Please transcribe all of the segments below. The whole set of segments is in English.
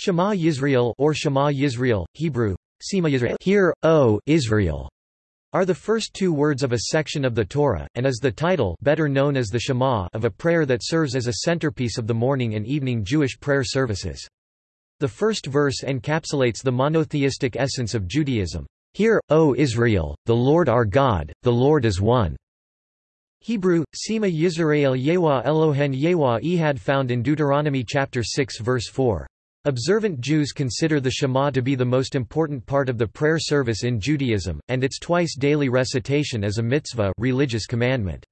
Shema Yisrael or Shema Yisrael, Hebrew, Sema Yisrael, Hear, O Israel, are the first two words of a section of the Torah, and is the title better known as the Shema of a prayer that serves as a centerpiece of the morning and evening Jewish prayer services. The first verse encapsulates the monotheistic essence of Judaism. Hear, O Israel, the Lord our God, the Lord is one. Hebrew, Sema Yisrael Yewa Elohen Yewa Ehad found in Deuteronomy chapter 6 verse 4. Observant Jews consider the Shema to be the most important part of the prayer service in Judaism, and its twice-daily recitation as a mitzvah religious commandment.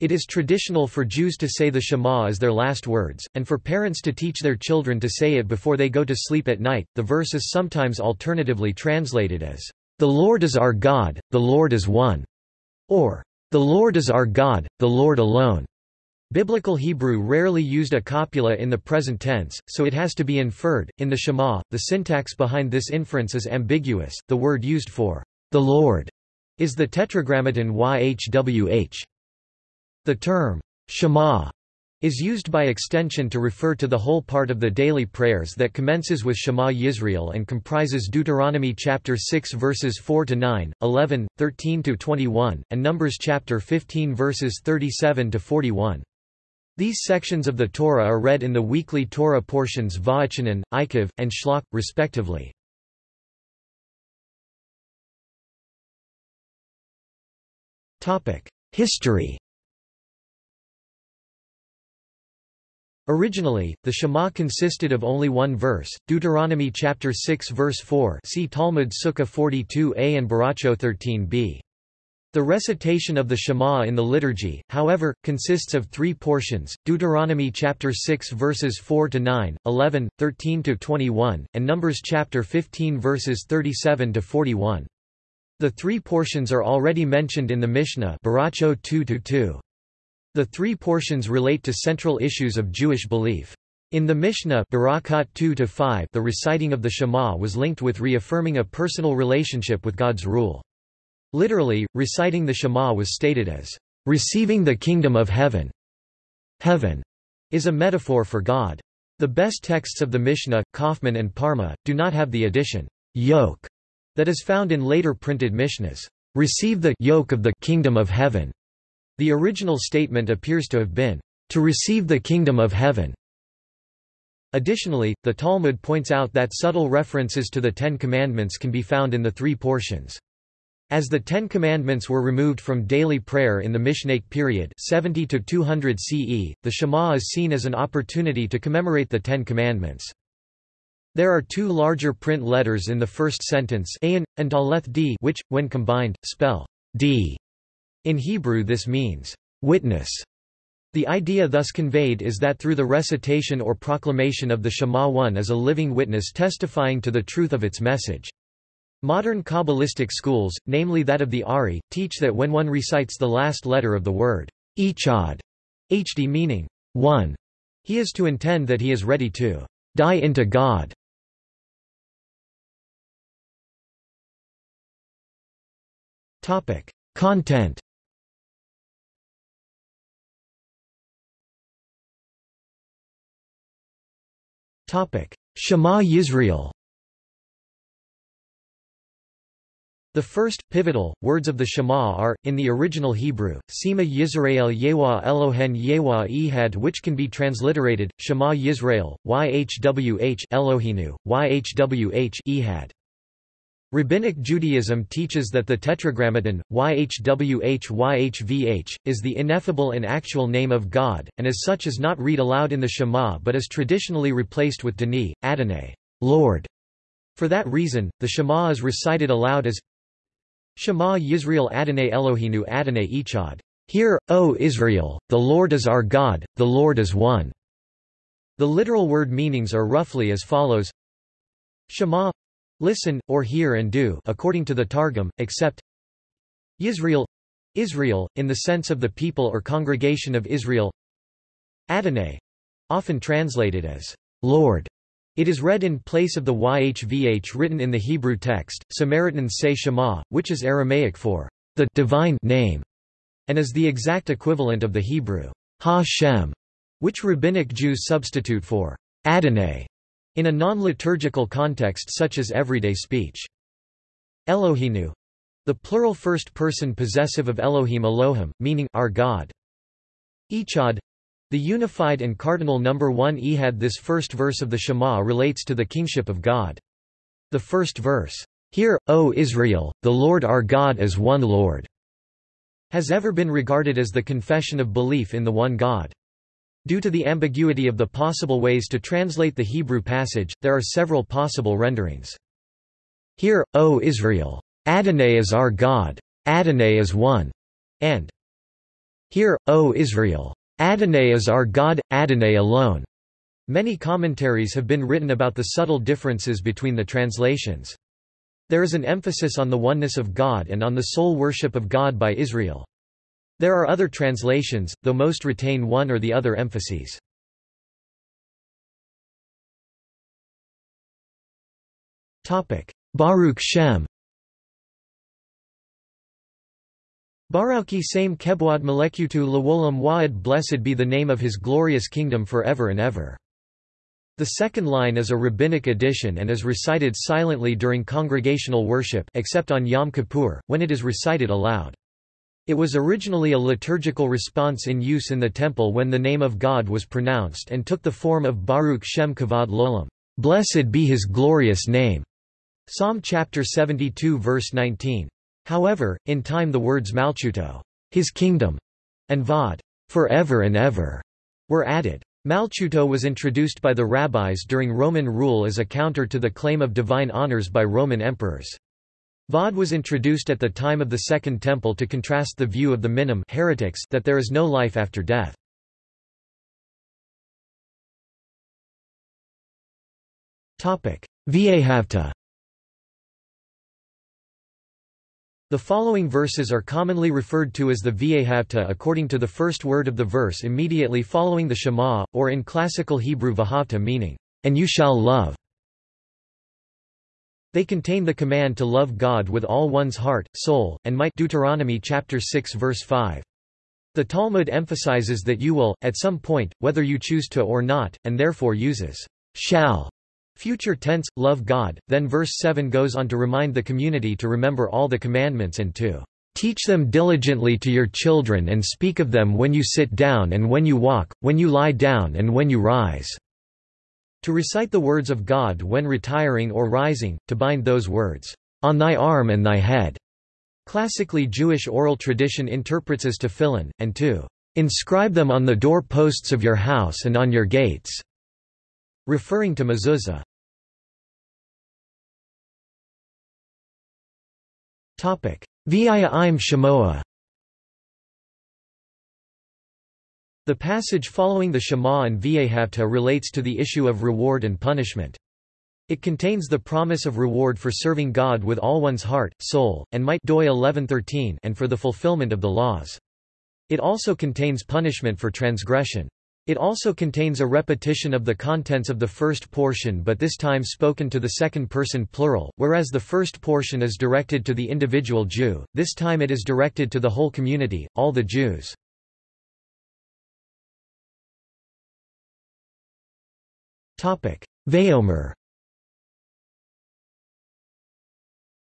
It is traditional for Jews to say the Shema as their last words, and for parents to teach their children to say it before they go to sleep at night. The verse is sometimes alternatively translated as, The Lord is our God, the Lord is one, or The Lord is our God, the Lord alone. Biblical Hebrew rarely used a copula in the present tense, so it has to be inferred. In the Shema, the syntax behind this inference is ambiguous. The word used for the Lord is the tetragrammaton YHWH. The term Shema is used by extension to refer to the whole part of the daily prayers that commences with Shema Yisrael and comprises Deuteronomy chapter 6 verses 4 to 9, 11, 13 to 21, and Numbers chapter 15 verses 37 to 41. These sections of the Torah are read in the weekly Torah portions Va'achanan, Eikev, and Shlach, respectively. History Originally, the Shema consisted of only one verse, Deuteronomy chapter 6 verse 4 see Talmud Sukkah 42a and Baracho 13b. The recitation of the Shema in the liturgy, however, consists of three portions, Deuteronomy chapter 6 verses 4 to 9, 11, 13 to 21, and Numbers chapter 15 verses 37 to 41. The three portions are already mentioned in the Mishnah Baracho 2-2. The three portions relate to central issues of Jewish belief. In the Mishnah Barakat 2-5 the reciting of the Shema was linked with reaffirming a personal relationship with God's rule. Literally, reciting the Shema was stated as, "...receiving the kingdom of heaven." Heaven is a metaphor for God. The best texts of the Mishnah, Kaufmann and Parma, do not have the addition, yoke, that is found in later printed Mishnahs. Receive the yoke of the kingdom of heaven. The original statement appears to have been, to receive the kingdom of heaven. Additionally, the Talmud points out that subtle references to the Ten Commandments can be found in the three portions. As the Ten Commandments were removed from daily prayer in the Mishnaic period 70 to 200 CE, the Shema is seen as an opportunity to commemorate the Ten Commandments. There are two larger print letters in the first sentence Ayin, and Daleth D which, when combined, spell D. In Hebrew this means, witness. The idea thus conveyed is that through the recitation or proclamation of the Shema one is a living witness testifying to the truth of its message. Modern Kabbalistic schools, namely that of the Ari, teach that when one recites the last letter of the word Echad, HD meaning one, he is to intend that he is ready to die into God. Topic: Content. Topic: Shema Yisrael. The first, pivotal, words of the Shema are, in the original Hebrew, Sema Yisrael Yewa Elohen Yewa Ehad which can be transliterated, Shema Yisrael, YHWH Eloheinu, YHWH Ehad. Rabbinic Judaism teaches that the Tetragrammaton, YHWH YHVH, is the ineffable and actual name of God, and as such is not read aloud in the Shema but is traditionally replaced with Dani, Adonai, Lord. For that reason, the Shema is recited aloud as Shema Yisrael Adonai Eloheinu Adonai Echad. Hear, O Israel, the Lord is our God, the Lord is one. The literal word meanings are roughly as follows Shema listen, or hear and do according to the Targum, except Yisrael Israel, in the sense of the people or congregation of Israel Adonai often translated as Lord it is read in place of the YHVH written in the Hebrew text. Samaritans say Shema, which is Aramaic for the divine name, and is the exact equivalent of the Hebrew Ha-Shem, which rabbinic Jews substitute for Adonai. in a non-liturgical context such as everyday speech. Eloheinu the plural first person possessive of Elohim Elohim, meaning our God. Echad the unified and cardinal number 1 Ehad This first verse of the Shema relates to the kingship of God. The first verse, Hear, O Israel, the Lord our God is one Lord, has ever been regarded as the confession of belief in the one God. Due to the ambiguity of the possible ways to translate the Hebrew passage, there are several possible renderings. Hear, O Israel! Adonai is our God. Adonai is one. And Hear, O Israel! Adonai is our God, Adonai alone. Many commentaries have been written about the subtle differences between the translations. There is an emphasis on the oneness of God and on the sole worship of God by Israel. There are other translations, though most retain one or the other emphases. Baruch Shem Baruchi same kebwad molekutu lawolam wa'ad Blessed be the name of his glorious kingdom forever and ever. The second line is a rabbinic addition and is recited silently during congregational worship except on Yom Kippur, when it is recited aloud. It was originally a liturgical response in use in the temple when the name of God was pronounced and took the form of Baruch Shem Kavod Lolam. Blessed be his glorious name. Psalm chapter 72 verse 19. However, in time the words Malchuto, his kingdom, and Vod, forever and ever, were added. Malchuto was introduced by the rabbis during Roman rule as a counter to the claim of divine honors by Roman emperors. Vod was introduced at the time of the Second Temple to contrast the view of the minim heretics that there is no life after death. V'ahavta The following verses are commonly referred to as the V'ahavta according to the first word of the verse immediately following the Shema, or in classical Hebrew Vahavta meaning, and you shall love. They contain the command to love God with all one's heart, soul, and might Deuteronomy chapter 6 verse 5. The Talmud emphasizes that you will, at some point, whether you choose to or not, and therefore uses shall Future tense, love God. Then verse 7 goes on to remind the community to remember all the commandments and to teach them diligently to your children and speak of them when you sit down and when you walk, when you lie down and when you rise. To recite the words of God when retiring or rising, to bind those words on thy arm and thy head. Classically Jewish oral tradition interprets as tefillin, and to inscribe them on the door posts of your house and on your gates referring to mezuzah. Via im Shemoah The passage following the Shema and V'ahavta relates to the issue of reward and punishment. It contains the promise of reward for serving God with all one's heart, soul, and might Doi 11:13 and for the fulfillment of the laws. It also contains punishment for transgression. It also contains a repetition of the contents of the first portion but this time spoken to the second person plural, whereas the first portion is directed to the individual Jew, this time it is directed to the whole community, all the Jews. Vayomer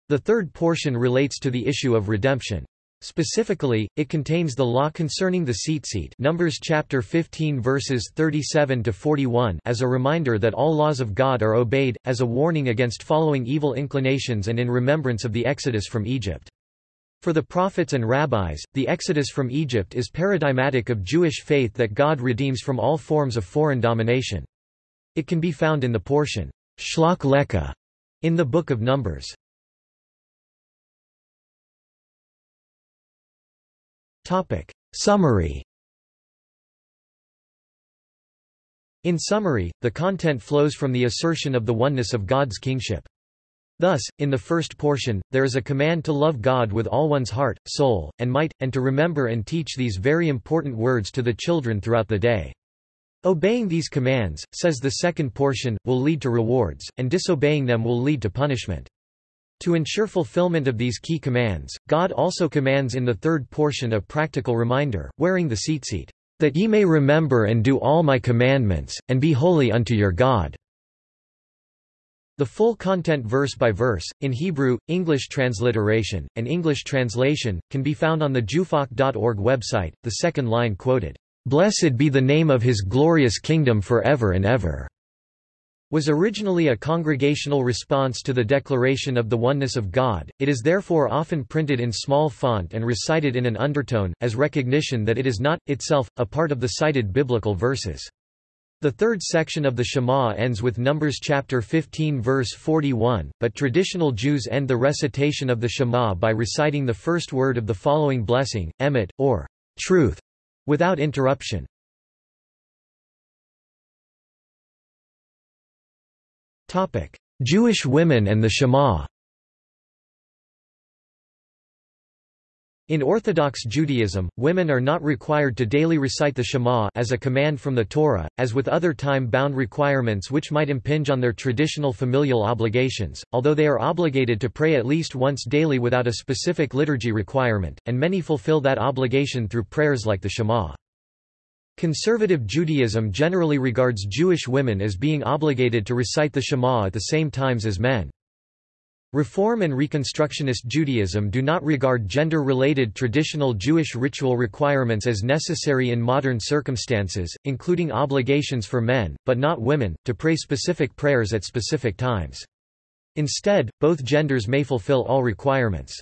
The third portion relates to the issue of redemption. Specifically, it contains the law concerning the tzitzit Numbers chapter 15 verses 37 to 41 as a reminder that all laws of God are obeyed, as a warning against following evil inclinations and in remembrance of the exodus from Egypt. For the prophets and rabbis, the exodus from Egypt is paradigmatic of Jewish faith that God redeems from all forms of foreign domination. It can be found in the portion, Shlach Lecha, in the Book of Numbers. Summary In summary, the content flows from the assertion of the oneness of God's kingship. Thus, in the first portion, there is a command to love God with all one's heart, soul, and might, and to remember and teach these very important words to the children throughout the day. Obeying these commands, says the second portion, will lead to rewards, and disobeying them will lead to punishment. To ensure fulfillment of these key commands, God also commands in the third portion a practical reminder, wearing the tzitzit, that ye may remember and do all my commandments, and be holy unto your God. The full content verse by verse, in Hebrew, English transliteration, and English translation, can be found on the jewfaq.org website. The second line quoted, "'Blessed be the name of his glorious kingdom forever and ever' was originally a congregational response to the declaration of the oneness of God, it is therefore often printed in small font and recited in an undertone, as recognition that it is not, itself, a part of the cited biblical verses. The third section of the Shema ends with Numbers chapter 15 verse 41, but traditional Jews end the recitation of the Shema by reciting the first word of the following blessing, emet, or truth, without interruption. Jewish women and the Shema In Orthodox Judaism, women are not required to daily recite the Shema as a command from the Torah, as with other time-bound requirements which might impinge on their traditional familial obligations, although they are obligated to pray at least once daily without a specific liturgy requirement, and many fulfill that obligation through prayers like the Shema. Conservative Judaism generally regards Jewish women as being obligated to recite the Shema at the same times as men. Reform and Reconstructionist Judaism do not regard gender-related traditional Jewish ritual requirements as necessary in modern circumstances, including obligations for men, but not women, to pray specific prayers at specific times. Instead, both genders may fulfill all requirements.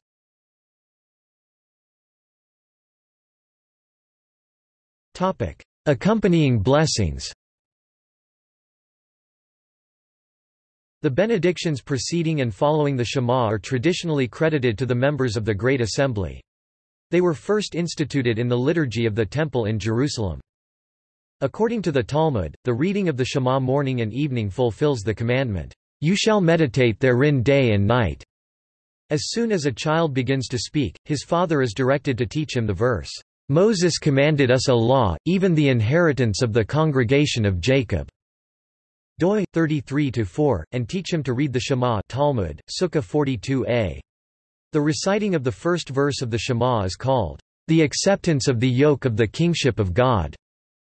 Accompanying blessings The benedictions preceding and following the Shema are traditionally credited to the members of the Great Assembly. They were first instituted in the liturgy of the Temple in Jerusalem. According to the Talmud, the reading of the Shema morning and evening fulfills the commandment, "'You shall meditate therein day and night'". As soon as a child begins to speak, his father is directed to teach him the verse, "'Moses commanded us a law, even the inheritance of the congregation of Jacob' doi 33-4, and teach him to read the Shema Talmud, Sukkah 42a. The reciting of the first verse of the Shema is called, "...the acceptance of the yoke of the kingship of God."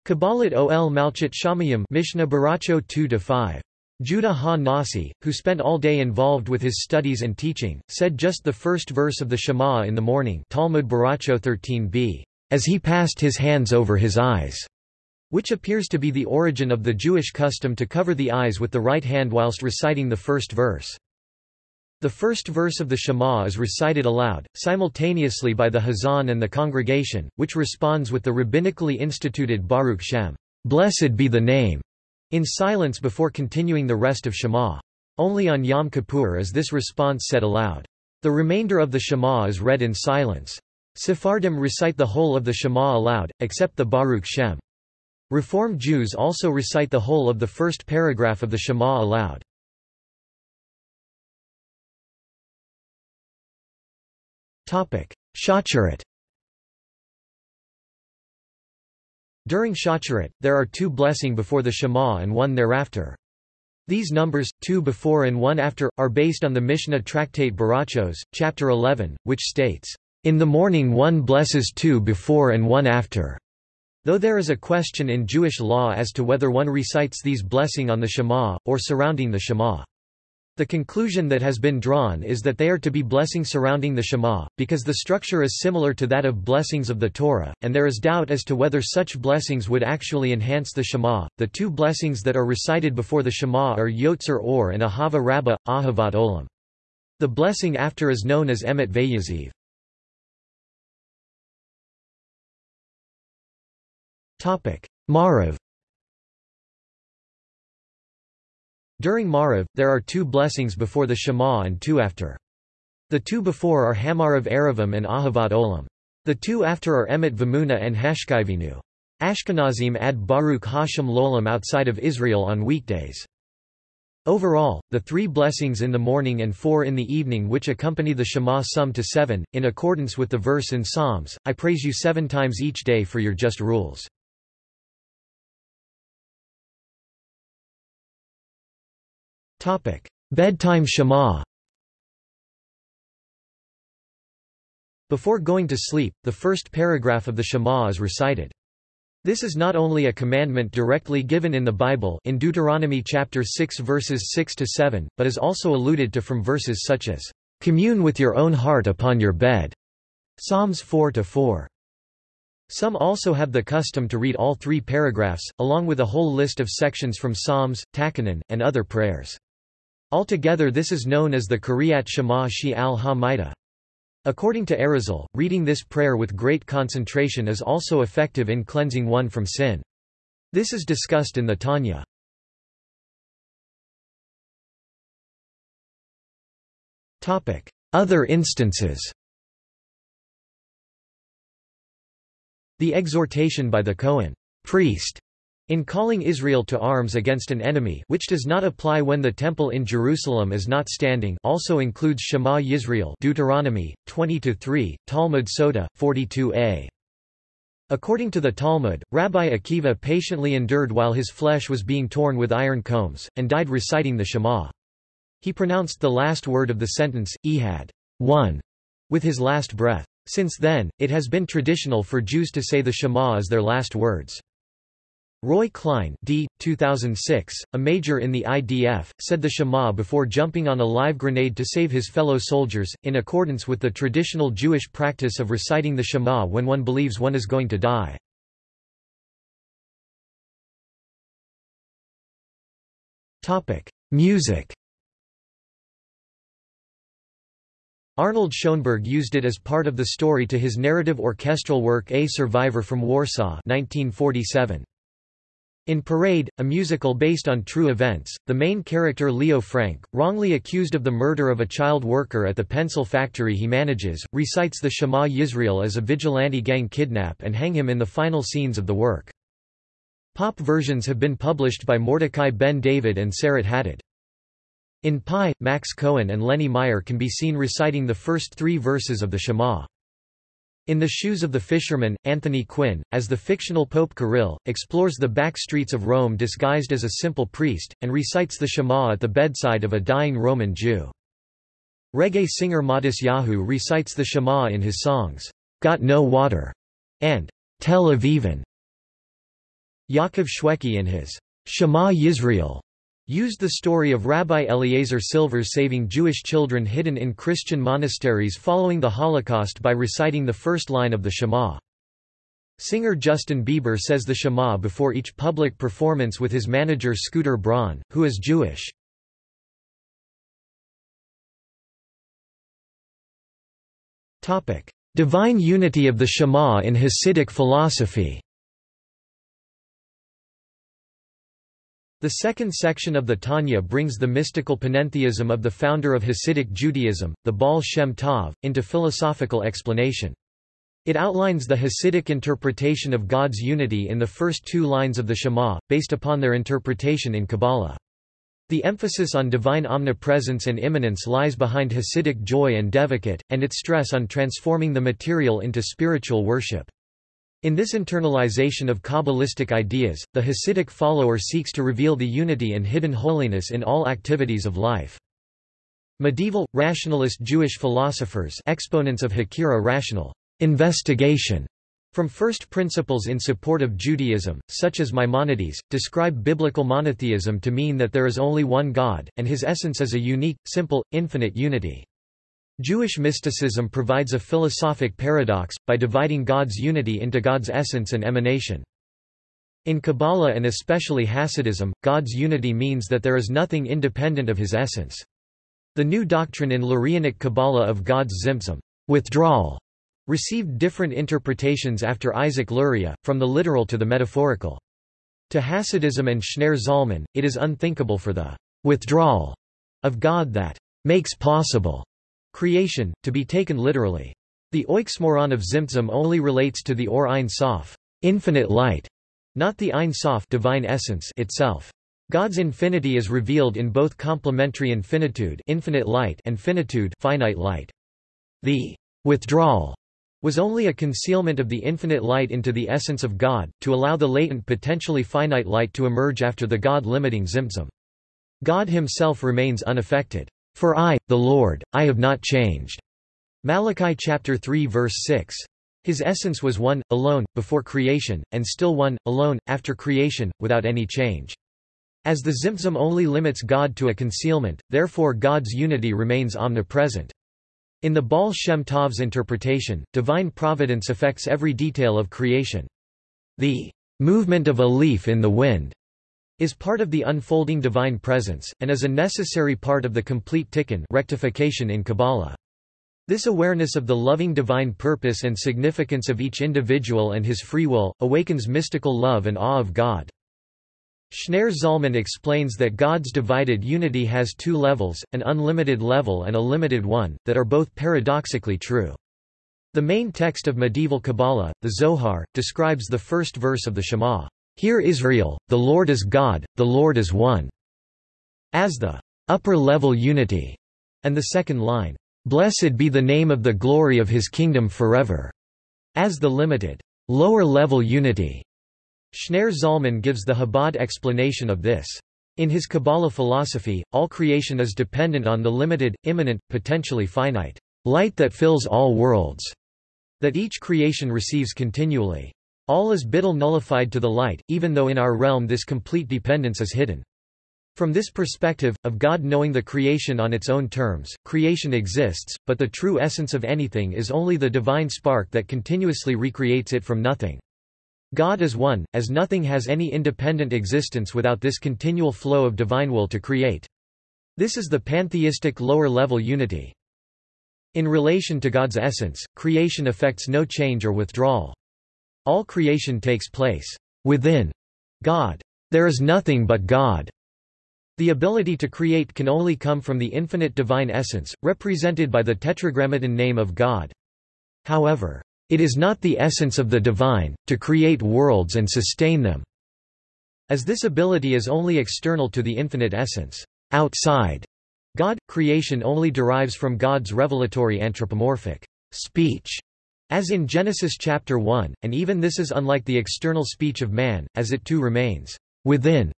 Kabbalat ol Malchut Shamayim Mishnah Baracho 2-5. Judah ha-Nasi, who spent all day involved with his studies and teaching, said just the first verse of the Shema in the morning Talmud Baracho 13b, as he passed his hands over his eyes which appears to be the origin of the Jewish custom to cover the eyes with the right hand whilst reciting the first verse. The first verse of the Shema is recited aloud, simultaneously by the Hazan and the congregation, which responds with the rabbinically instituted Baruch Shem, Blessed be the name, in silence before continuing the rest of Shema. Only on Yom Kippur is this response said aloud. The remainder of the Shema is read in silence. Sephardim recite the whole of the Shema aloud, except the Baruch Shem. Reform Jews also recite the whole of the first paragraph of the Shema aloud. Shacharit During Shacharit, there are two blessing before the Shema and one thereafter. These numbers, two before and one after, are based on the Mishnah tractate Barachos, chapter 11, which states, In the morning one blesses two before and one after. Though there is a question in Jewish law as to whether one recites these blessing on the Shema, or surrounding the Shema. The conclusion that has been drawn is that they are to be blessing surrounding the Shema, because the structure is similar to that of blessings of the Torah, and there is doubt as to whether such blessings would actually enhance the Shema. The two blessings that are recited before the Shema are Yotzer Or and Ahava Rabbah, Ahavat Olam. The blessing after is known as Emet Vayaziv. Maariv During Maariv, there are two blessings before the Shema and two after. The two before are Hamarav Erevim and Ahavat Olam. The two after are Emet Vamuna and Hashkiveinu. Ashkenazim add Baruch Hashem Lolam outside of Israel on weekdays. Overall, the three blessings in the morning and four in the evening which accompany the Shema sum to seven, in accordance with the verse in Psalms, I praise you seven times each day for your just rules. Bedtime Shema Before going to sleep, the first paragraph of the Shema is recited. This is not only a commandment directly given in the Bible in Deuteronomy chapter 6 verses 6 to 7, but is also alluded to from verses such as commune with your own heart upon your bed. Psalms 4 to 4. Some also have the custom to read all three paragraphs, along with a whole list of sections from Psalms, Tachanun, and other prayers. Altogether this is known as the Kriat Shema she'al hamitah. According to Arizal, reading this prayer with great concentration is also effective in cleansing one from sin. This is discussed in the Tanya. Other instances The exhortation by the Kohen priest in calling Israel to arms against an enemy which does not apply when the temple in Jerusalem is not standing also includes Shema Yisrael Deuteronomy, 20-3, Talmud Sotah, 42a. According to the Talmud, Rabbi Akiva patiently endured while his flesh was being torn with iron combs, and died reciting the Shema. He pronounced the last word of the sentence, Ehad, one, with his last breath. Since then, it has been traditional for Jews to say the Shema as their last words. Roy Klein D. 2006, a major in the IDF, said the Shema before jumping on a live grenade to save his fellow soldiers, in accordance with the traditional Jewish practice of reciting the Shema when one believes one is going to die. Music Arnold Schoenberg used it as part of the story to his narrative orchestral work A Survivor from Warsaw 1947. In Parade, a musical based on true events, the main character Leo Frank, wrongly accused of the murder of a child worker at the pencil factory he manages, recites the Shema Yisrael as a vigilante gang kidnap and hang him in the final scenes of the work. Pop versions have been published by Mordechai Ben David and Sarit Hadad. In Pi, Max Cohen and Lenny Meyer can be seen reciting the first three verses of the Shema. In the Shoes of the Fisherman, Anthony Quinn, as the fictional Pope Kirill, explores the back streets of Rome disguised as a simple priest, and recites the Shema at the bedside of a dying Roman Jew. Reggae singer Matisyahu recites the Shema in his songs, Got No Water, and Tel Avivan. Yaakov Shweki in his Shema Yisrael used the story of Rabbi Eliezer Silver saving Jewish children hidden in Christian monasteries following the Holocaust by reciting the first line of the Shema. Singer Justin Bieber says the Shema before each public performance with his manager Scooter Braun, who is Jewish. Divine unity of the Shema in Hasidic philosophy The second section of the Tanya brings the mystical panentheism of the founder of Hasidic Judaism, the Baal Shem Tov, into philosophical explanation. It outlines the Hasidic interpretation of God's unity in the first two lines of the Shema, based upon their interpretation in Kabbalah. The emphasis on divine omnipresence and immanence lies behind Hasidic joy and devekut, and its stress on transforming the material into spiritual worship. In this internalization of Kabbalistic ideas, the Hasidic follower seeks to reveal the unity and hidden holiness in all activities of life. Medieval, rationalist Jewish philosophers exponents of Hakira rational investigation from first principles in support of Judaism, such as Maimonides, describe biblical monotheism to mean that there is only one God, and his essence is a unique, simple, infinite unity. Jewish mysticism provides a philosophic paradox, by dividing God's unity into God's essence and emanation. In Kabbalah and especially Hasidism, God's unity means that there is nothing independent of his essence. The new doctrine in Lurianic Kabbalah of God's Tzimtzum withdrawal, received different interpretations after Isaac Luria, from the literal to the metaphorical. To Hasidism and Schneur Zalman, it is unthinkable for the withdrawal of God that makes possible Creation, to be taken literally. The oxymoron of Tzimtzum only relates to the or Ein Sof, infinite light, not the Ein Sof divine essence itself. God's infinity is revealed in both complementary infinitude, infinite light and finitude, finite light. The withdrawal was only a concealment of the infinite light into the essence of God, to allow the latent potentially finite light to emerge after the God-limiting Tzimtzum. God himself remains unaffected. For I, the Lord, I have not changed. Malachi chapter 3 verse 6. His essence was one, alone, before creation, and still one, alone, after creation, without any change. As the Tzimtzum only limits God to a concealment, therefore God's unity remains omnipresent. In the Baal Shem Tov's interpretation, divine providence affects every detail of creation. The movement of a leaf in the wind is part of the unfolding divine presence, and is a necessary part of the complete tikkun rectification in Kabbalah. This awareness of the loving divine purpose and significance of each individual and his free will, awakens mystical love and awe of God. Schneur Zalman explains that God's divided unity has two levels, an unlimited level and a limited one, that are both paradoxically true. The main text of medieval Kabbalah, the Zohar, describes the first verse of the Shema, Hear Israel, the Lord is God, the Lord is one, as the upper-level unity, and the second line, Blessed be the name of the glory of his kingdom forever, as the limited, lower-level unity. Schneur Zalman gives the Chabad explanation of this. In his Kabbalah philosophy, all creation is dependent on the limited, immanent, potentially finite light that fills all worlds, that each creation receives continually. All is bittul nullified to the light, even though in our realm this complete dependence is hidden. From this perspective, of God knowing the creation on its own terms, creation exists, but the true essence of anything is only the divine spark that continuously recreates it from nothing. God is one, as nothing has any independent existence without this continual flow of divine will to create. This is the pantheistic lower-level unity. In relation to God's essence, creation affects no change or withdrawal. All creation takes place within God. There is nothing but God. The ability to create can only come from the infinite divine essence, represented by the tetragrammaton name of God. However, it is not the essence of the divine, to create worlds and sustain them. As this ability is only external to the infinite essence, outside God, creation only derives from God's revelatory anthropomorphic speech, as in Genesis chapter 1, and even this is unlike the external speech of man, as it too remains within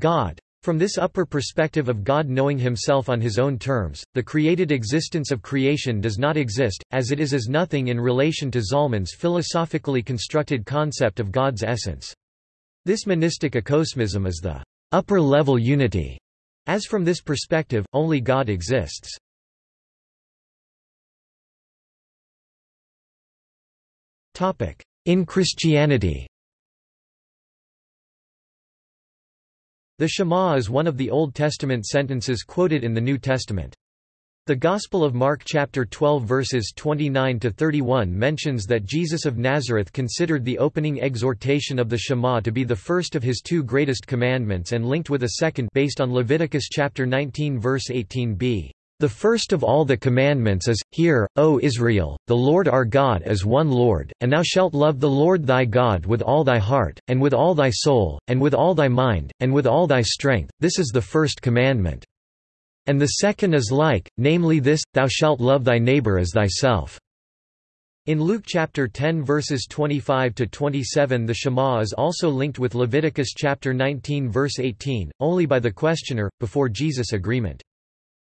God. From this upper perspective of God knowing himself on his own terms, the created existence of creation does not exist, as it is as nothing in relation to Zalman's philosophically constructed concept of God's essence. This monistic acosmism is the upper-level unity, as from this perspective, only God exists. In Christianity The Shema is one of the Old Testament sentences quoted in the New Testament. The Gospel of Mark chapter 12 verses 29 to 31 mentions that Jesus of Nazareth considered the opening exhortation of the Shema to be the first of his two greatest commandments and linked with a second based on Leviticus chapter 19 verse 18b. The first of all the commandments is, Hear, O Israel, the Lord our God is one Lord, and thou shalt love the Lord thy God with all thy heart, and with all thy soul, and with all thy mind, and with all thy strength, this is the first commandment. And the second is like, namely this, thou shalt love thy neighbor as thyself. In Luke chapter 10 verses 25 to 27 the Shema is also linked with Leviticus chapter 19 verse 18, only by the questioner, before Jesus' agreement.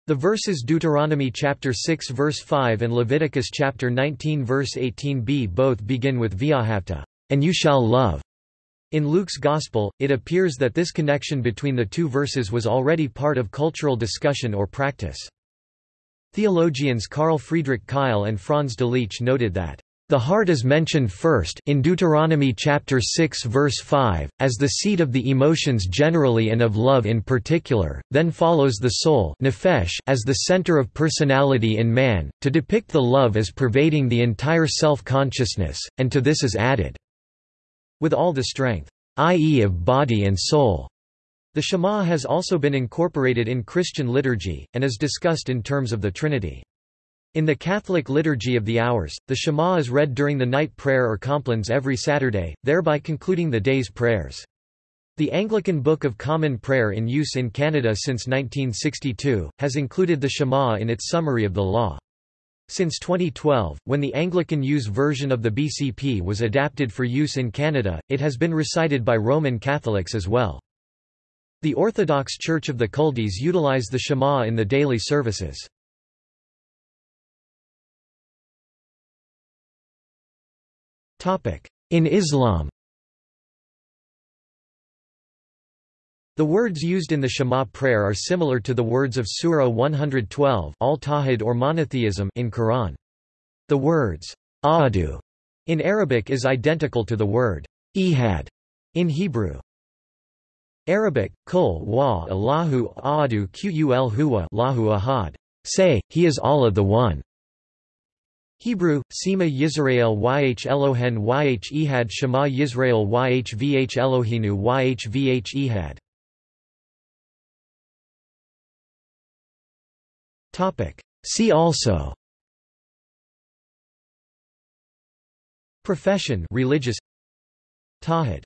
The verses Deuteronomy chapter 6 verse 5 and Leviticus chapter 19 verse 18b both begin with V'ahavta, and you shall love. In Luke's Gospel, it appears that this connection between the two verses was already part of cultural discussion or practice. Theologians Carl Friedrich Keil and Franz de Delitzsch noted that the heart is mentioned first in Deuteronomy chapter 6 verse 5, as the seat of the emotions generally and of love in particular, then follows the soul nefesh as the center of personality in man, to depict the love as pervading the entire self-consciousness, and to this is added, with all the strength, i.e. of body and soul. The Shema has also been incorporated in Christian liturgy, and is discussed in terms of the Trinity. In the Catholic Liturgy of the Hours, the Shema is read during the night prayer or complines every Saturday, thereby concluding the day's prayers. The Anglican Book of Common Prayer in use in Canada since 1962, has included the Shema in its summary of the law. Since 2012, when the Anglican use version of the BCP was adapted for use in Canada, it has been recited by Roman Catholics as well. The Orthodox Church of the Culdees utilize the Shema in the daily services. In Islam The words used in the Shema prayer are similar to the words of Surah 112 al-Tawhid or monotheism in Quran. The words Ahadu in Arabic is identical to the word Ehad in Hebrew. Arabic, kul wa Allahu Ahadu qul huwa Lahu ahad. Say, He is Allah the One. Hebrew, Sema Yisrael YH Elohen YH Ehad Shema Yisrael YH VH Eloheinu YH VH Ehad. See also. Profession religious. Tawhid